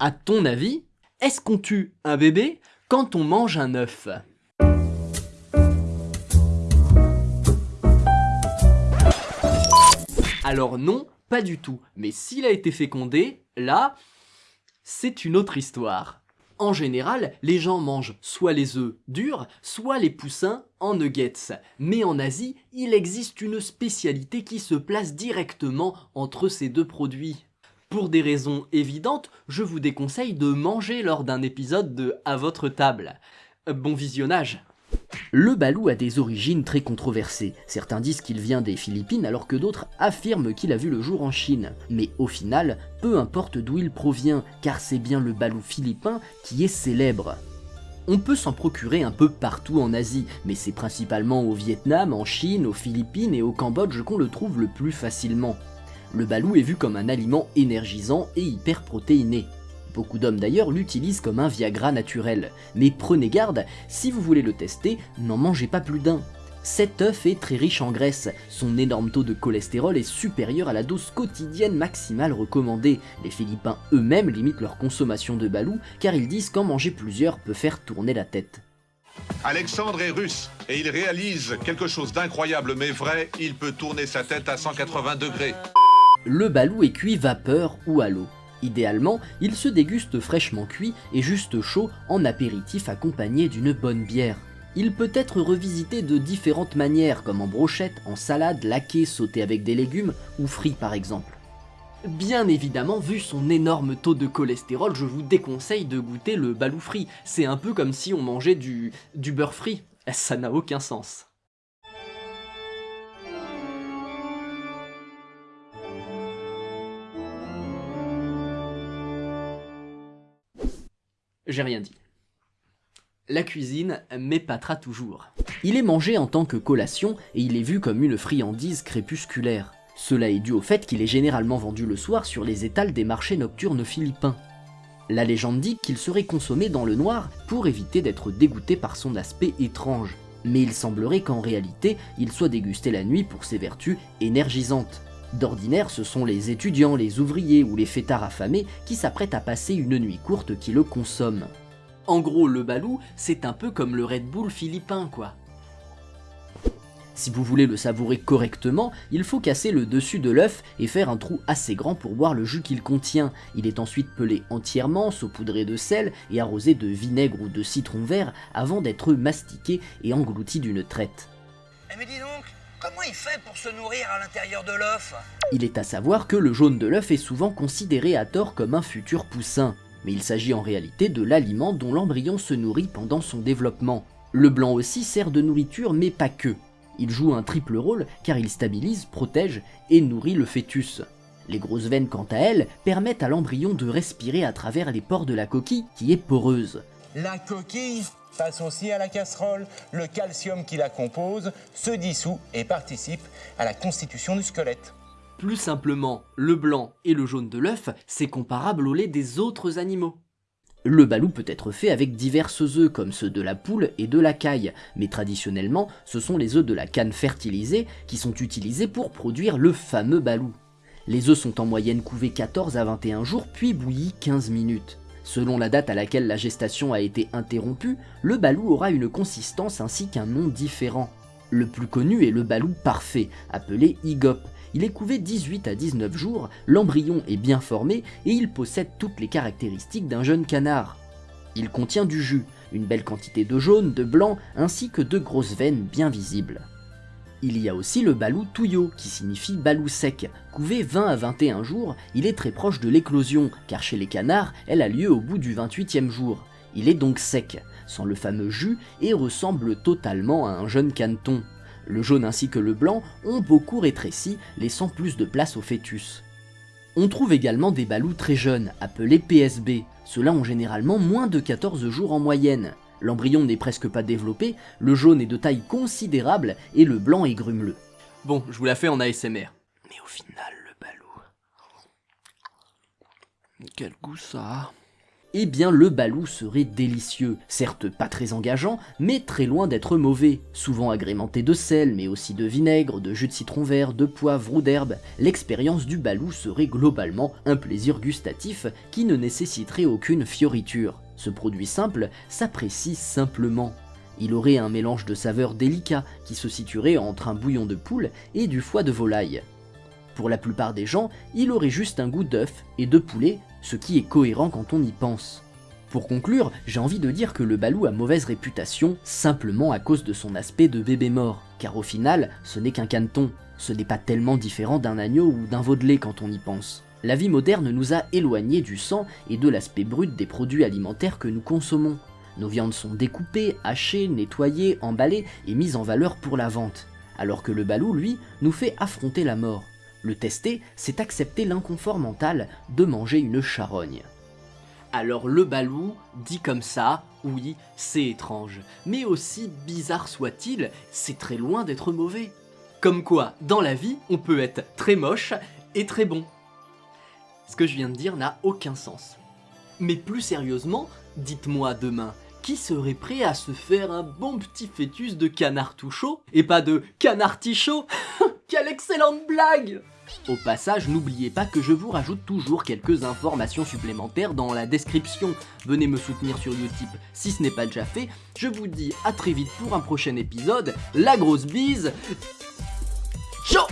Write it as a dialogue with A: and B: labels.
A: À ton avis, est-ce qu'on tue un bébé quand on mange un œuf? Alors non, pas du tout. Mais s'il a été fécondé, là, c'est une autre histoire. En général, les gens mangent soit les œufs durs, soit les poussins en nuggets. Mais en Asie, il existe une spécialité qui se place directement entre ces deux produits. Pour des raisons évidentes, je vous déconseille de manger lors d'un épisode de À votre table. Bon visionnage le balou a des origines très controversées. Certains disent qu'il vient des Philippines alors que d'autres affirment qu'il a vu le jour en Chine. Mais au final, peu importe d'où il provient, car c'est bien le balou philippin qui est célèbre. On peut s'en procurer un peu partout en Asie, mais c'est principalement au Vietnam, en Chine, aux Philippines et au Cambodge qu'on le trouve le plus facilement. Le balou est vu comme un aliment énergisant et hyper protéiné. Beaucoup d'hommes d'ailleurs l'utilisent comme un Viagra naturel. Mais prenez garde, si vous voulez le tester, n'en mangez pas plus d'un. Cet œuf est très riche en graisse, son énorme taux de cholestérol est supérieur à la dose quotidienne maximale recommandée. Les Philippins eux-mêmes limitent leur consommation de balou car ils disent qu'en manger plusieurs peut faire tourner la tête.
B: Alexandre est russe et il réalise quelque chose d'incroyable mais vrai, il peut tourner sa tête à 180 degrés.
A: Le balou est cuit vapeur ou à l'eau. Idéalement, il se déguste fraîchement cuit et juste chaud en apéritif accompagné d'une bonne bière. Il peut être revisité de différentes manières comme en brochette, en salade, laqué, sauté avec des légumes ou frit par exemple. Bien évidemment, vu son énorme taux de cholestérol, je vous déconseille de goûter le balou frit. C'est un peu comme si on mangeait du, du beurre frit. Ça n'a aucun sens. J'ai rien dit. La cuisine m'épatera toujours. Il est mangé en tant que collation et il est vu comme une friandise crépusculaire. Cela est dû au fait qu'il est généralement vendu le soir sur les étals des marchés nocturnes philippins. La légende dit qu'il serait consommé dans le noir pour éviter d'être dégoûté par son aspect étrange. Mais il semblerait qu'en réalité, il soit dégusté la nuit pour ses vertus énergisantes. D'ordinaire, ce sont les étudiants, les ouvriers ou les fêtards affamés qui s'apprêtent à passer une nuit courte qui le consomment. En gros, le balou, c'est un peu comme le Red Bull philippin, quoi. Si vous voulez le savourer correctement, il faut casser le dessus de l'œuf et faire un trou assez grand pour boire le jus qu'il contient. Il est ensuite pelé entièrement, saupoudré de sel et arrosé de vinaigre ou de citron vert avant d'être mastiqué et englouti d'une traite.
C: Eh Comment il fait pour se nourrir à l'intérieur de l'œuf?
A: Il est à savoir que le jaune de l'œuf est souvent considéré à tort comme un futur poussin, mais il s'agit en réalité de l'aliment dont l'embryon se nourrit pendant son développement. Le blanc aussi sert de nourriture mais pas que. Il joue un triple rôle car il stabilise, protège et nourrit le fœtus. Les grosses veines quant à elles permettent à l'embryon de respirer à travers les pores de la coquille qui est poreuse.
D: La coquille passe aussi à la casserole. Le calcium qui la compose se dissout et participe à la constitution du squelette.
A: Plus simplement, le blanc et le jaune de l'œuf, c'est comparable au lait des autres animaux. Le balou peut être fait avec diverses œufs comme ceux de la poule et de la caille, mais traditionnellement ce sont les œufs de la canne fertilisée qui sont utilisés pour produire le fameux balou. Les œufs sont en moyenne couvés 14 à 21 jours puis bouillis 15 minutes. Selon la date à laquelle la gestation a été interrompue, le balou aura une consistance ainsi qu'un nom différent. Le plus connu est le balou parfait, appelé IGOP. Il est couvé 18 à 19 jours, l'embryon est bien formé et il possède toutes les caractéristiques d'un jeune canard. Il contient du jus, une belle quantité de jaune, de blanc, ainsi que de grosses veines bien visibles. Il y a aussi le balou touyo, qui signifie balou sec. Couvé 20 à 21 jours, il est très proche de l'éclosion, car chez les canards, elle a lieu au bout du 28e jour. Il est donc sec, sans le fameux jus, et ressemble totalement à un jeune caneton. Le jaune ainsi que le blanc ont beaucoup rétréci, laissant plus de place au fœtus. On trouve également des balous très jeunes, appelés PSB. Ceux-là ont généralement moins de 14 jours en moyenne. L'embryon n'est presque pas développé, le jaune est de taille considérable et le blanc est grumeleux. Bon, je vous la fais en ASMR. Mais au final, le balou... Quel goût ça a eh bien le balou serait délicieux, certes pas très engageant, mais très loin d'être mauvais, souvent agrémenté de sel, mais aussi de vinaigre, de jus de citron vert, de poivre ou d'herbe, l'expérience du balou serait globalement un plaisir gustatif qui ne nécessiterait aucune fioriture. Ce produit simple s'apprécie simplement. Il aurait un mélange de saveurs délicat qui se situerait entre un bouillon de poule et du foie de volaille. Pour la plupart des gens, il aurait juste un goût d'œuf et de poulet, ce qui est cohérent quand on y pense. Pour conclure, j'ai envie de dire que le balou a mauvaise réputation simplement à cause de son aspect de bébé mort, car au final, ce n'est qu'un caneton, ce n'est pas tellement différent d'un agneau ou d'un veau de lait quand on y pense. La vie moderne nous a éloignés du sang et de l'aspect brut des produits alimentaires que nous consommons. Nos viandes sont découpées, hachées, nettoyées, emballées et mises en valeur pour la vente, alors que le balou, lui, nous fait affronter la mort. Le tester, c'est accepter l'inconfort mental de manger une charogne. Alors le balou, dit comme ça, oui, c'est étrange, mais aussi bizarre soit-il, c'est très loin d'être mauvais. Comme quoi, dans la vie, on peut être très moche et très bon. Ce que je viens de dire n'a aucun sens. Mais plus sérieusement, dites-moi demain, qui serait prêt à se faire un bon petit fœtus de canard tout chaud et pas de canard tichot Quelle excellente blague Au passage, n'oubliez pas que je vous rajoute toujours quelques informations supplémentaires dans la description. Venez me soutenir sur Utip si ce n'est pas déjà fait. Je vous dis à très vite pour un prochain épisode. La grosse bise Ciao